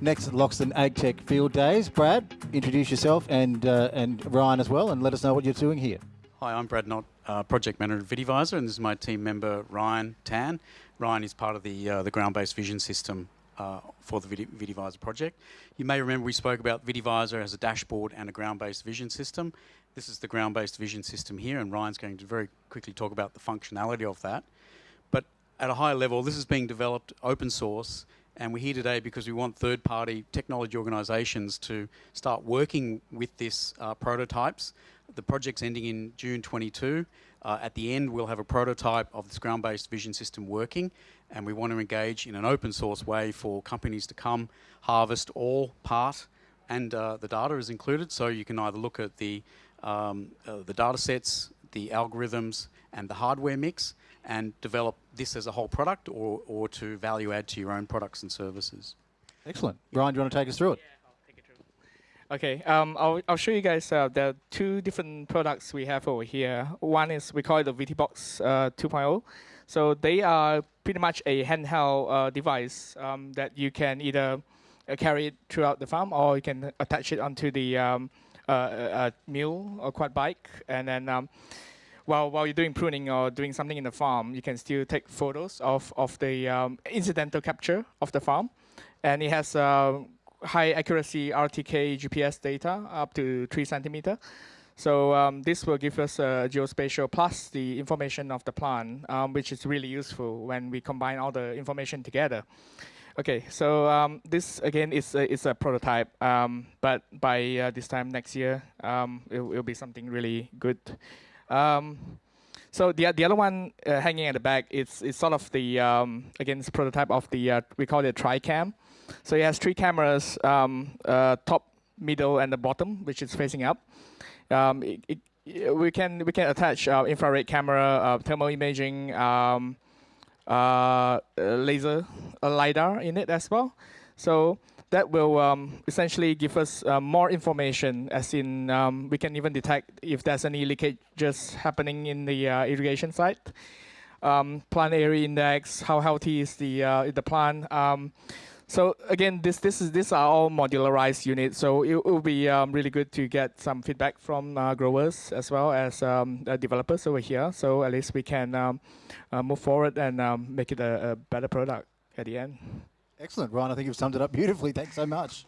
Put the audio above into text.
next Loxton AgTech Field Days. Brad, introduce yourself and uh, and Ryan as well, and let us know what you're doing here. Hi, I'm Brad Knott, uh, Project Manager at VitiVisor, and this is my team member Ryan Tan. Ryan is part of the uh, the ground-based vision system uh, for the VitiVisor project. You may remember we spoke about VitiVisor as a dashboard and a ground-based vision system. This is the ground-based vision system here, and Ryan's going to very quickly talk about the functionality of that. But at a higher level, this is being developed open source, and we're here today because we want third-party technology organisations to start working with this uh, prototypes. The project's ending in June 22. Uh, at the end, we'll have a prototype of this ground-based vision system working, and we want to engage in an open source way for companies to come harvest all part and uh, the data is included. So you can either look at the um, uh, the data sets, the algorithms, and the hardware mix, and develop this as a whole product or, or to value add to your own products and services. Excellent. Brian, do you want to take us through it? Yeah. Okay, um, I'll, I'll show you guys uh, the two different products we have over here. One is, we call it the VTBox uh, 2.0. So they are pretty much a handheld uh, device um, that you can either uh, carry it throughout the farm or you can attach it onto the um, a mule or quad bike, and then um, while while you're doing pruning or doing something in the farm, you can still take photos of of the um, incidental capture of the farm, and it has uh, high accuracy RTK GPS data up to three centimeter. So um, this will give us a geospatial plus the information of the plant, um, which is really useful when we combine all the information together. Okay, so um, this again is a, is a prototype, um, but by uh, this time next year, um, it will be something really good. Um, so the the other one uh, hanging at the back is is sort of the um, again it's a prototype of the uh, we call it TriCam. So it has three cameras, um, uh, top, middle, and the bottom, which is facing up. It, it, we can we can attach uh, infrared camera, uh, thermal imaging uh, laser a LiDAR in it as well. So that will um, essentially give us uh, more information as in um, we can even detect if there's any leakages happening in the uh, irrigation site. Um, plant area index, how healthy is the, uh, the plant. So again, this this is these are all modularized units. So it, will be um, really good to get some feedback from uh, growers as well as um, developers over here. So at least we can um, uh, move forward and um, make it a, a better product at the end. Excellent, Ryan. I think you've summed it up beautifully. Thanks so much.